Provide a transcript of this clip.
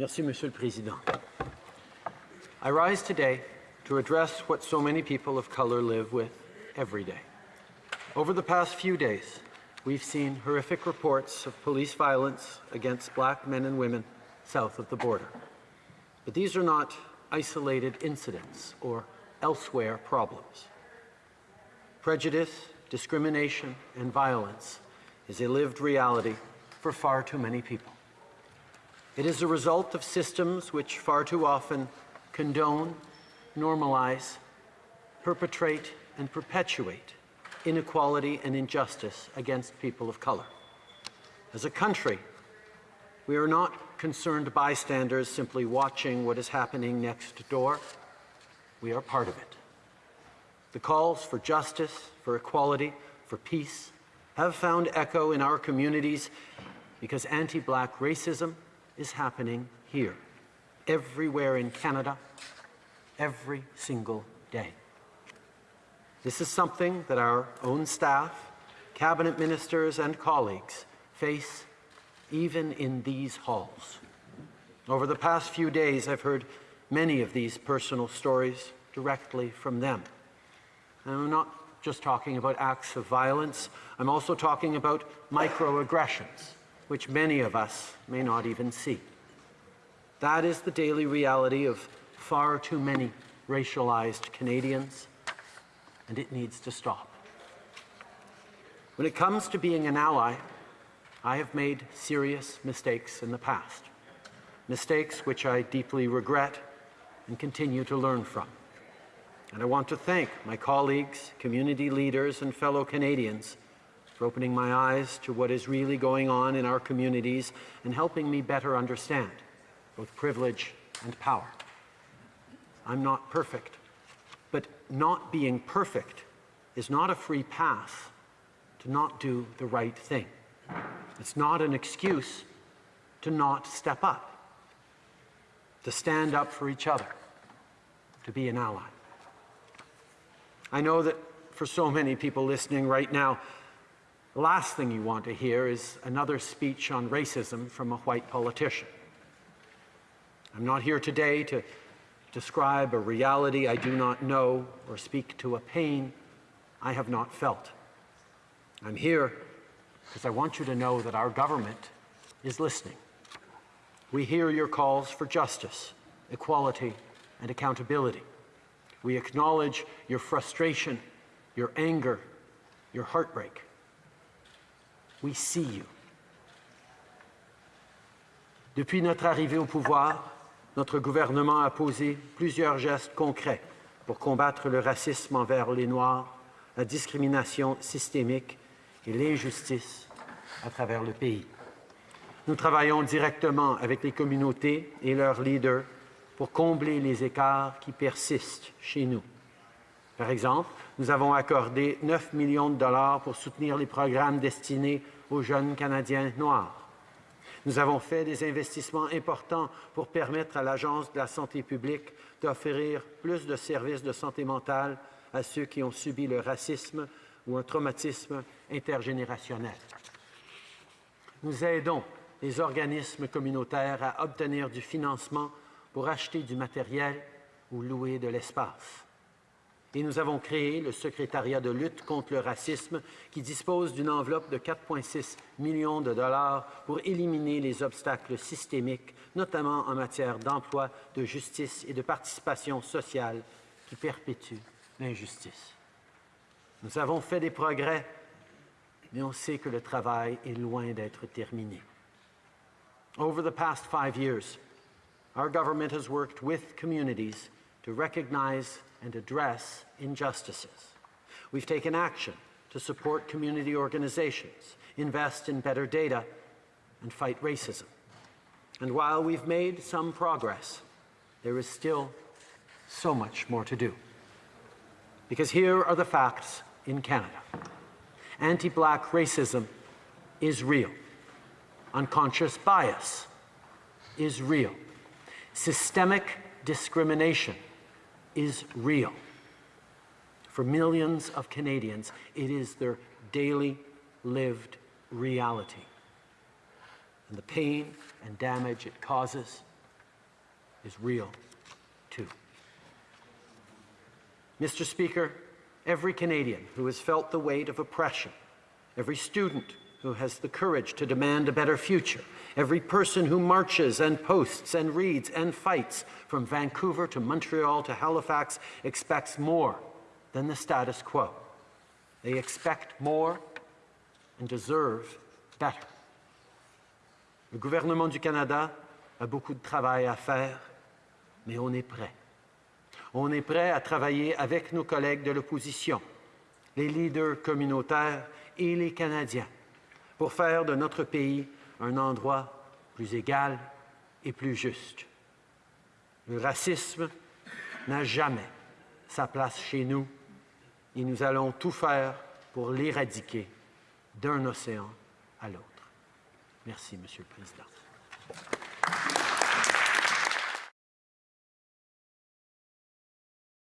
Merci, Monsieur le Président. I rise today to address what so many people of color live with every day. Over the past few days, we've seen horrific reports of police violence against black men and women south of the border. But these are not isolated incidents or elsewhere problems. Prejudice, discrimination, and violence is a lived reality for far too many people. It is a result of systems which far too often condone, normalize, perpetrate, and perpetuate inequality and injustice against people of color. As a country, we are not concerned bystanders simply watching what is happening next door. We are part of it. The calls for justice, for equality, for peace have found echo in our communities because anti-black racism is happening here, everywhere in Canada, every single day. This is something that our own staff, cabinet ministers and colleagues face even in these halls. Over the past few days, I've heard many of these personal stories directly from them. And I'm not just talking about acts of violence, I'm also talking about microaggressions, which many of us may not even see. That is the daily reality of far too many racialized Canadians, and it needs to stop. When it comes to being an ally, I have made serious mistakes in the past, mistakes which I deeply regret and continue to learn from. And I want to thank my colleagues, community leaders, and fellow Canadians for opening my eyes to what is really going on in our communities and helping me better understand both privilege and power. I'm not perfect, but not being perfect is not a free pass to not do the right thing. It's not an excuse to not step up, to stand up for each other, to be an ally. I know that for so many people listening right now, the last thing you want to hear is another speech on racism from a white politician. I'm not here today to describe a reality I do not know or speak to a pain I have not felt. I'm here because I want you to know that our government is listening. We hear your calls for justice, equality, and accountability. We acknowledge your frustration, your anger, your heartbreak. We see you. Depuis notre arrivée au pouvoir, notre gouvernement a posé plusieurs gestes concrets pour combattre le racisme envers les Noirs, la discrimination systémique et l'injustice à travers le pays. Nous travaillons directement avec les communautés et leurs leaders pour combler les écarts qui persistent chez nous. Par exemple, nous avons accordé 9 millions de dollars pour soutenir les programmes destinés aux jeunes Canadiens noirs. Nous avons fait des investissements importants pour permettre à l'Agence de la santé publique d'offrir plus de services de santé mentale à ceux qui ont subi le racisme ou un traumatisme intergénérationnel. Nous aidons les organismes communautaires à obtenir du financement pour acheter du matériel ou louer de l'espace. Et nous avons créé le secrétariat de lutte contre le racisme qui dispose d'une enveloppe de 4,6 millions de dollars pour éliminer les obstacles systémiques, notamment en matière d'emploi, de justice et de participation sociale qui perpétuent l'injustice. Nous avons fait des progrès, mais on sait que le travail est loin d'être terminé. Over the past five years, our government has worked with communities to recognize and address injustices. We've taken action to support community organizations, invest in better data, and fight racism. And while we've made some progress, there is still so much more to do. Because here are the facts in Canada. Anti-black racism is real. Unconscious bias is real. Systemic discrimination is real. For millions of Canadians, it is their daily lived reality. And the pain and damage it causes is real, too. Mr. Speaker, every Canadian who has felt the weight of oppression, every student who has the courage to demand a better future, every person who marches and posts and reads and fights from Vancouver to Montreal to Halifax expects more than the status quo. They expect more and deserve better. Le gouvernement du Canada a beaucoup de travail à faire, mais on est prêt. On est prêt à travailler avec nos collègues de l'opposition, les leaders communautaires et les Canadiens pour faire de notre pays un endroit plus égal et plus juste. Le racisme n'a jamais sa place chez nous et nous allons tout faire pour l'éradiquer d'un océan à l'autre. Merci, Monsieur le Président.